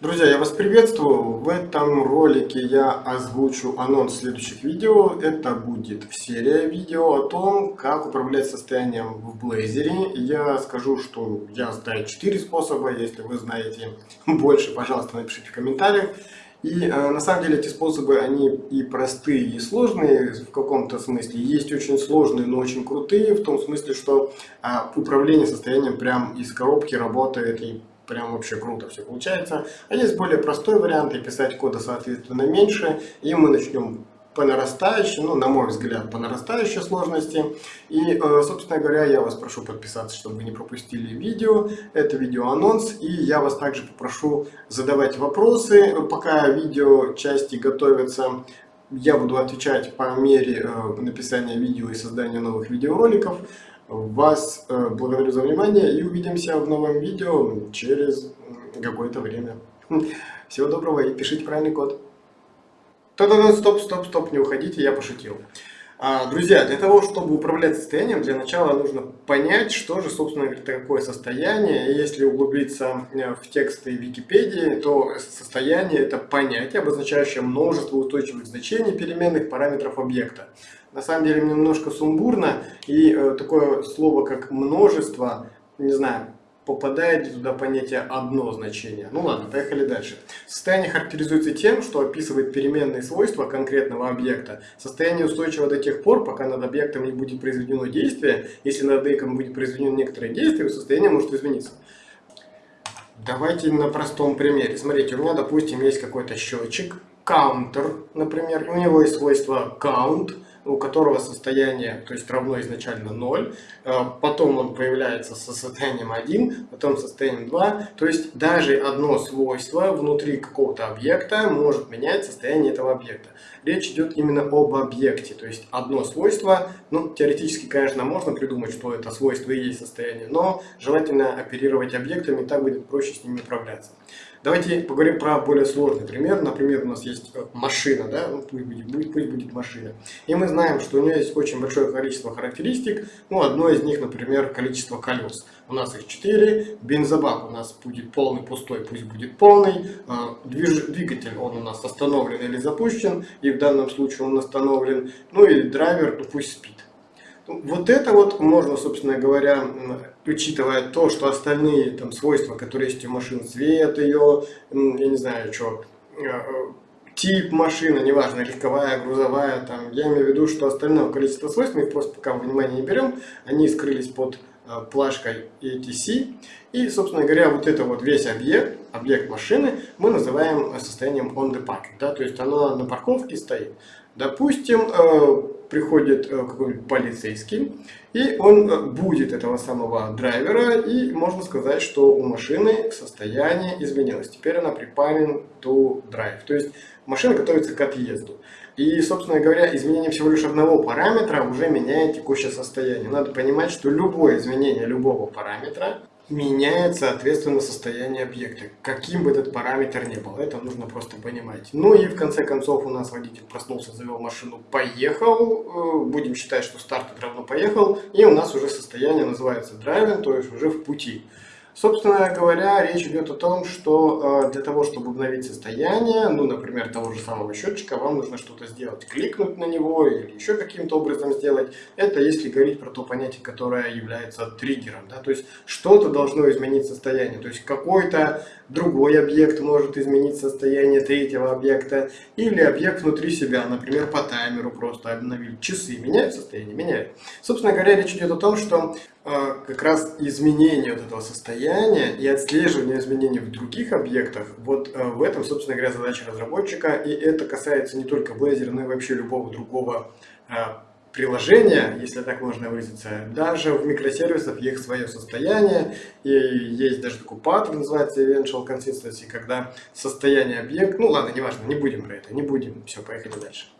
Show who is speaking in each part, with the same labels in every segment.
Speaker 1: Друзья, я вас приветствую. В этом ролике я озвучу анонс следующих видео. Это будет серия видео о том, как управлять состоянием в Blazor. Я скажу, что я знаю 4 способа. Если вы знаете больше, пожалуйста, напишите в комментариях. И э, на самом деле эти способы, они и простые, и сложные в каком-то смысле. Есть очень сложные, но очень крутые, в том смысле, что э, управление состоянием прям из коробки работает и прям вообще круто все получается. А есть более простой вариант, и писать кода соответственно меньше, и мы начнем по нарастающей, ну, на мой взгляд, по нарастающей сложности. И, э, собственно говоря, я вас прошу подписаться, чтобы вы не пропустили видео. Это видео анонс. И я вас также попрошу задавать вопросы. Пока видео части готовятся, я буду отвечать по мере э, написания видео и создания новых видеороликов. Вас э, благодарю за внимание и увидимся в новом видео через какое-то время. Всего доброго и пишите правильный код. Та-да-да, стоп, стоп, стоп, не уходите, я пошутил. А, друзья, для того, чтобы управлять состоянием, для начала нужно понять, что же, собственно говоря, такое состояние. Если углубиться э, в тексты Википедии, то состояние – это понятие, обозначающее множество устойчивых значений переменных параметров объекта. На самом деле немножко сумбурно, и э, такое слово, как множество, не знаю, попадает туда понятие одно значение. Ну ладно, поехали дальше. Состояние характеризуется тем, что описывает переменные свойства конкретного объекта. Состояние устойчиво до тех пор, пока над объектом не будет произведено действие. Если над объектом будет произведено некоторое действие, состояние может измениться. Давайте на простом примере. Смотрите, у меня, допустим, есть какой-то счетчик, counter, например, у него есть свойство count, у которого состояние, то есть равно изначально 0, э, потом он появляется со состоянием 1, потом состоянием 2, то есть даже одно свойство внутри какого-то объекта может менять состояние этого объекта. Речь идет именно об объекте, то есть одно свойство, ну теоретически, конечно, можно придумать, что это свойство и есть состояние, но желательно оперировать объектами, так будет проще с ними управляться. Давайте поговорим про более сложный пример. Например, у нас есть э, машина, да, ну, пусть, будет, пусть, будет машина. И мы знаем, что у нее есть очень большое количество характеристик. Ну, одно из них, например, количество колес. У нас их 4. Бензобак у нас будет полный, пустой, пусть будет полный. А, двигатель, он у нас остановлен или запущен. И в данном случае он остановлен. Ну и драйвер, ну пусть спит. Вот это вот можно, собственно говоря, учитывая то, что остальные там свойства, которые есть у машин, цвет ее, я не знаю, что, э, тип машины, неважно, легковая, грузовая, там, я имею в виду, что остальное количество свойств, мы их просто пока внимание не берем, они скрылись под э, плашкой ETC. И, собственно говоря, вот это вот весь объект, объект машины, мы называем состоянием on the park. Да, то есть оно на парковке стоит. Допустим, э, приходит э, какой-нибудь полицейский, и он э, будет этого самого драйвера, и можно сказать, что у машины состояние изменилось. Теперь она припарен to drive, то есть машина готовится к отъезду. И, собственно говоря, изменение всего лишь одного параметра уже меняет текущее состояние. Надо понимать, что любое изменение любого параметра меняет, соответственно, состояние объекта, каким бы этот параметр ни был. Это нужно просто понимать. Ну и в конце концов у нас водитель проснулся, завел машину, поехал. Э, будем считать, что старт равно поехал. И у нас уже состояние называется driving, то есть уже в пути. Собственно говоря, речь идет о том, что э, для того, чтобы обновить состояние, ну, например, того же самого счетчика, вам нужно что-то сделать, кликнуть на него или еще каким-то образом сделать. Это если говорить про то понятие, которое является триггером. Да? То есть что-то должно изменить состояние. То есть какой-то другой объект может изменить состояние третьего объекта или объект внутри себя, например, по таймеру просто обновили. Часы меняют состояние? Меняют. Собственно говоря, речь идет о том, что как раз изменение вот этого состояния и отслеживание изменений в других объектах, вот э, в этом, собственно говоря, задача разработчика, и это касается не только Blazor, но и вообще любого другого э, приложения, если так можно выразиться, даже в микросервисах есть свое состояние, и есть даже такой паттерн, называется Eventual Consistency, когда состояние объекта, ну ладно, неважно, не будем про это, не будем, все, поехали дальше.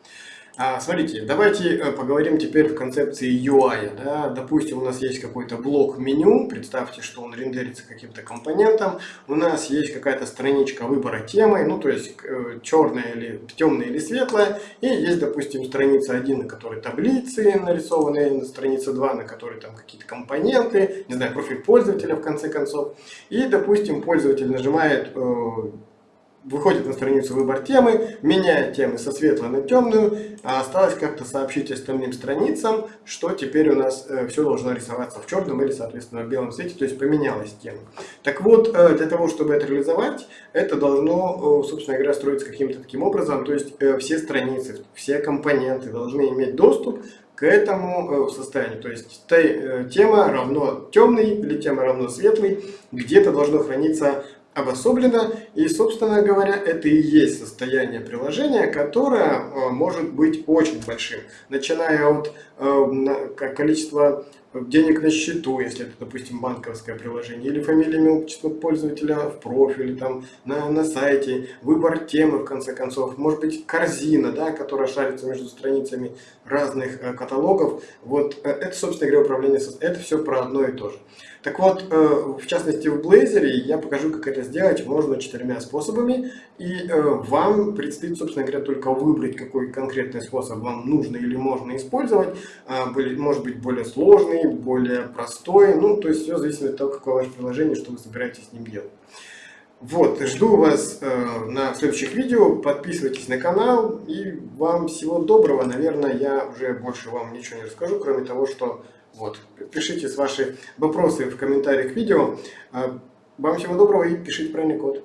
Speaker 1: А, смотрите, давайте э, поговорим теперь в концепции UI. Да? Допустим, у нас есть какой-то блок меню, представьте, что он рендерится каким-то компонентом. У нас есть какая-то страничка выбора темы, ну то есть э, черная или темная или светлая. И есть, допустим, страница 1, на которой таблицы нарисованы, на странице 2, на которой там какие-то компоненты, не знаю, профиль пользователя в конце концов. И, допустим, пользователь нажимает э, выходит на страницу выбор темы, меняет темы со светлой на темную, а осталось как-то сообщить остальным страницам, что теперь у нас э, все должно рисоваться в черном или, соответственно, в белом цвете, то есть поменялась тема. Так вот, э, для того, чтобы это реализовать, это должно, э, собственно говоря, строиться каким-то таким образом, то есть э, все страницы, все компоненты должны иметь доступ к этому э, состоянию. То есть э, тема равно темный или тема равно светлый, где-то должно храниться обособлено. И, собственно говоря, это и есть состояние приложения, которое э, может быть очень большим. Начиная от количества денег на счету, если это, допустим, банковское приложение, или фамилия, имя, отчество пользователя в профиле, там, на, на сайте, выбор темы, в конце концов, может быть, корзина, да, которая шарится между страницами разных э, каталогов. Вот э, это, собственно говоря, управление, это все про одно и то же. Так вот, э, в частности в Blazor я покажу, как это сделать можно четырьмя способами. И э, вам предстоит, собственно говоря, только выбрать, какой конкретный способ вам нужно или можно использовать. А, может быть более сложный, более простой. Ну, то есть все зависит от того, какое ваше приложение, что вы собираетесь с ним делать. Вот, жду вас э, на следующих видео, подписывайтесь на канал и вам всего доброго. Наверное, я уже больше вам ничего не расскажу, кроме того, что вот, пишите ваши вопросы в комментариях к видео. А, вам всего доброго и пишите правильный код.